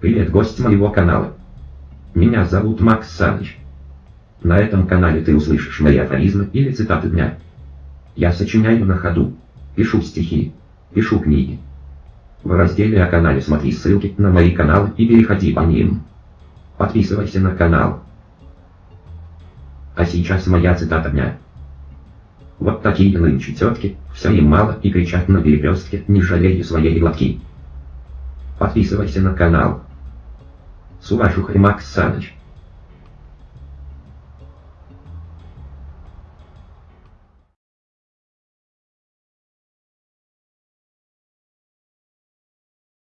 Привет, гость моего канала. Меня зовут Макс Саныч. На этом канале ты услышишь мои афоризмы или цитаты дня. Я сочиняю на ходу, пишу стихи, пишу книги. В разделе о канале смотри ссылки на мои каналы и переходи по ним. Подписывайся на канал. А сейчас моя цитата дня. Вот такие нынче тетки, все им мало и кричат на перекрестке, не жалея своей глотки. Подписывайся на канал. С уважухой Макс Саныч.